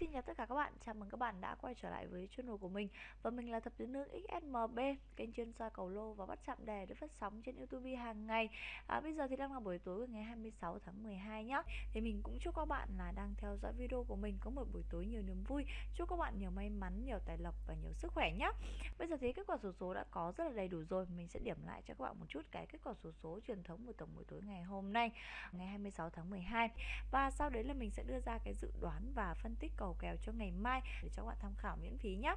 xin chào tất cả các bạn, chào mừng các bạn đã quay trở lại với channel của mình. Và mình là Thập Tứ Nương XSMB, kênh chuyên soi cầu lô và bắt chạm đề được phát sóng trên Youtube hàng ngày. À, Bây giờ thì đang là buổi tối của ngày 26 tháng 12 nhé Thì mình cũng chúc các bạn là đang theo dõi video của mình có một buổi tối nhiều niềm vui. Chúc các bạn nhiều may mắn, nhiều tài lộc và nhiều sức khỏe nhé Bây giờ thì kết quả số số đã có rất là đầy đủ rồi. Mình sẽ điểm lại cho các bạn một chút cái kết quả số số truyền thống của tổng buổi tối ngày hôm nay Ngày 26 tháng 12 Và sau đấy là mình sẽ đưa ra cái dự đoán và phân tích cầu kèo cho ngày mai để cho các bạn tham khảo miễn phí nhé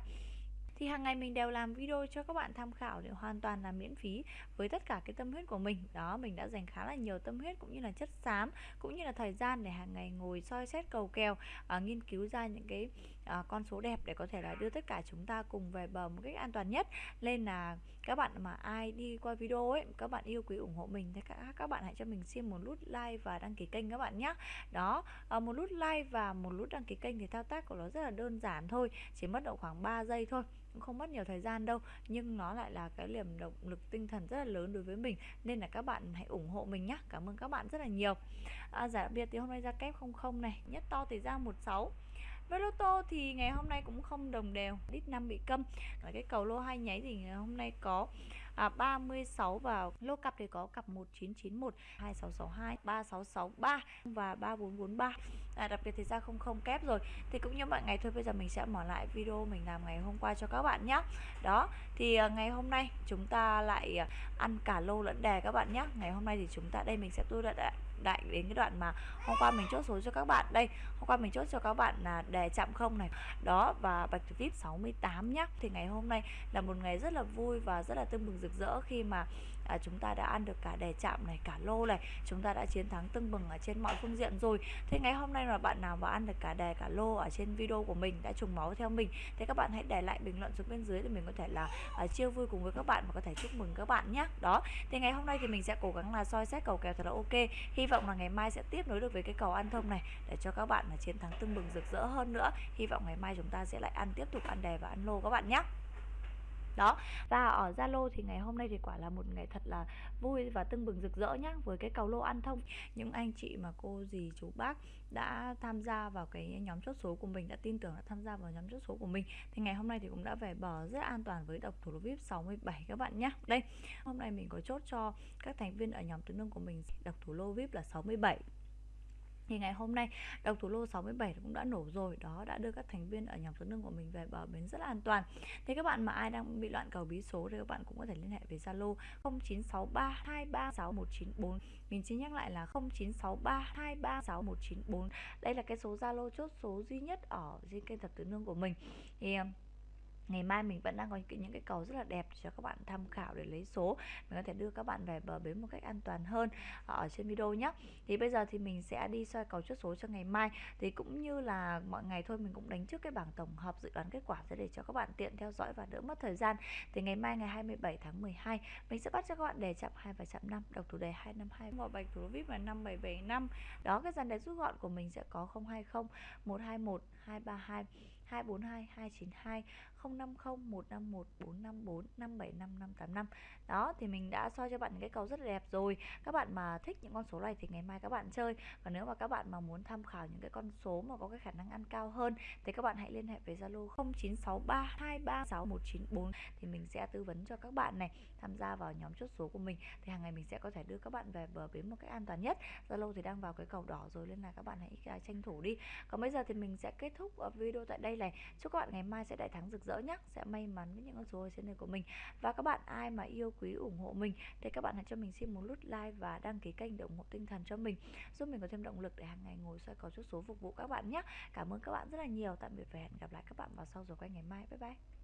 thì hàng ngày mình đều làm video cho các bạn tham khảo để hoàn toàn là miễn phí với tất cả cái tâm huyết của mình. Đó mình đã dành khá là nhiều tâm huyết cũng như là chất xám cũng như là thời gian để hàng ngày ngồi soi xét cầu kèo uh, nghiên cứu ra những cái uh, con số đẹp để có thể là đưa tất cả chúng ta cùng về bờ một cách an toàn nhất. Nên là các bạn mà ai đi qua video ấy các bạn yêu quý ủng hộ mình thì các các bạn hãy cho mình xin một nút like và đăng ký kênh các bạn nhé đó uh, một nút like và một nút đăng ký kênh thì thao tác của nó rất là đơn giản thôi chỉ mất độ khoảng 3 giây thôi cũng không mất nhiều thời gian đâu. Nhưng nó lại là cái niềm động lực tinh thần rất là lớn đối với mình nên là các bạn hãy ủng hộ mình nhé cảm ơn các bạn rất là nhiều. À, giả biệt thì hôm nay ra kép 00 này nhất to thì ra 16 với lô tô thì ngày hôm nay cũng không đồng đều. Lít 5 bị câm. Và cái cầu lô hai nháy thì ngày hôm nay có à, 36 và lô cặp thì có cặp 1991 2662 3663 và 3443 à, Đặc biệt thì ra không không kép rồi. Thì cũng như mọi ngày thôi bây giờ mình sẽ mở lại video mình làm ngày hôm qua cho các bạn nhé Đó thì à, ngày hôm nay chúng ta lại à, ăn cả lô lẫn đề các bạn nhé Ngày hôm nay thì chúng ta đây mình sẽ tôi đã đại đến cái đoạn mà hôm qua mình chốt số cho các bạn. Đây hôm qua mình chốt cho các bạn là đề chạm không này. Đó và bạch vip 68 nhá. Thì ngày hôm nay là một ngày rất là vui và rất là tương bừng rực rỡ khi mà à, chúng ta đã ăn được cả đề chạm này cả lô này. Chúng ta đã chiến thắng tưng bừng ở trên mọi phương diện rồi. Thế ngày hôm nay là bạn nào mà ăn được cả đề cả lô ở trên video của mình đã trùng máu theo mình thế các bạn hãy để lại bình luận xuống bên dưới để mình có thể là à, chia vui cùng với các bạn và có thể chúc mừng các bạn nhé đó thì ngày hôm nay thì mình sẽ cố gắng là soi xét cầu kèo thật là ok. Hy vọng là ngày mai sẽ tiếp nối được với cái cầu ăn thông này để cho các bạn là chiến thắng tưng bừng rực rỡ hơn nữa. Hy vọng ngày mai chúng ta sẽ lại ăn tiếp tục ăn đề và ăn lô các bạn nhé đó và ở Zalo thì ngày hôm nay thì quả là một ngày thật là vui và tưng bừng rực rỡ nhá, với cái cầu lô ăn thông. Những anh chị mà cô dì, chú bác đã tham gia vào cái nhóm chốt số của mình, đã tin tưởng đã tham gia vào nhóm chốt số của mình, thì ngày hôm nay thì cũng đã về bờ rất an toàn với độc thủ lô vip 67 các bạn nhé đây, hôm nay mình có chốt cho các thành viên ở nhóm tứ nương của mình. Độc thủ lô vip là 67 thì ngày hôm nay, độc thủ lô 67 cũng đã nổ rồi. Đó, đã đưa các thành viên ở nhóm số nương của mình về bờ bến rất là an toàn. Thì các bạn mà ai đang bị loạn cầu bí số thì các bạn cũng có thể liên hệ với Zalo 0963236194 mình xin nhắc lại là 0963236194 đây là cái số Zalo chốt số duy nhất ở trên kênh thập tứ nương của mình. Thì ờ, ngày mai mình vẫn đang có những cái cầu rất là đẹp cho các bạn tham khảo để lấy số. Mình có thể đưa các bạn về bờ bến một cách an toàn hơn ờ, ở trên video nhé thì bây giờ thì mình sẽ đi soi cầu chốt số cho ngày mai. Thì cũng như là mọi ngày thôi mình cũng đánh trước cái bảng tổng hợp dự đoán kết quả sẽ để cho các bạn tiện theo dõi và đỡ mất thời gian. Thì ngày mai ngày 27 tháng 12 mình sẽ bắt cho các bạn đề chạm 2 và chạm 5 độc thủ đề 252 một bạch thủ vip là 5775 đó, cái dàn đề rút gọn của mình sẽ có 020 121 232 242 292 050 151 454 575 585 đó, thì mình đã soi cho bạn những cái cầu rất là đẹp rồi. Các bạn mà thích những con số này thì ngày mai các bạn chơi. Và nếu mà các bạn mà muốn tham khảo những cái con số mà có cái khả năng ăn cao hơn, thì các bạn hãy liên hệ với Zalo 0963236194 thì mình sẽ tư vấn cho các bạn này, tham gia vào nhóm chốt số của mình. Thì hàng ngày mình sẽ có thể đưa các bạn về bờ bến một cách an toàn nhất. Zalo thì đang vào cái cầu đỏ rồi, nên là các bạn hãy à, tranh thủ đi. Còn bây giờ thì mình sẽ kết thúc video tại đây này. Chúc các bạn ngày mai sẽ đại thắng rực rỡ nhé sẽ may mắn với những con số ở trên đời của mình. Và các bạn ai mà yêu quý ủng hộ mình thì các bạn hãy cho mình xin một nút like và đăng ký kênh để ủng hộ tinh thần cho mình. Giúp mình có thêm động lực để hàng ngày ngồi soi cầu chút số phục vụ các bạn nhé cảm ơn các bạn rất là nhiều. Tạm biệt và hẹn gặp lại các bạn vào sau rồi quay ngày mai. Bye bye.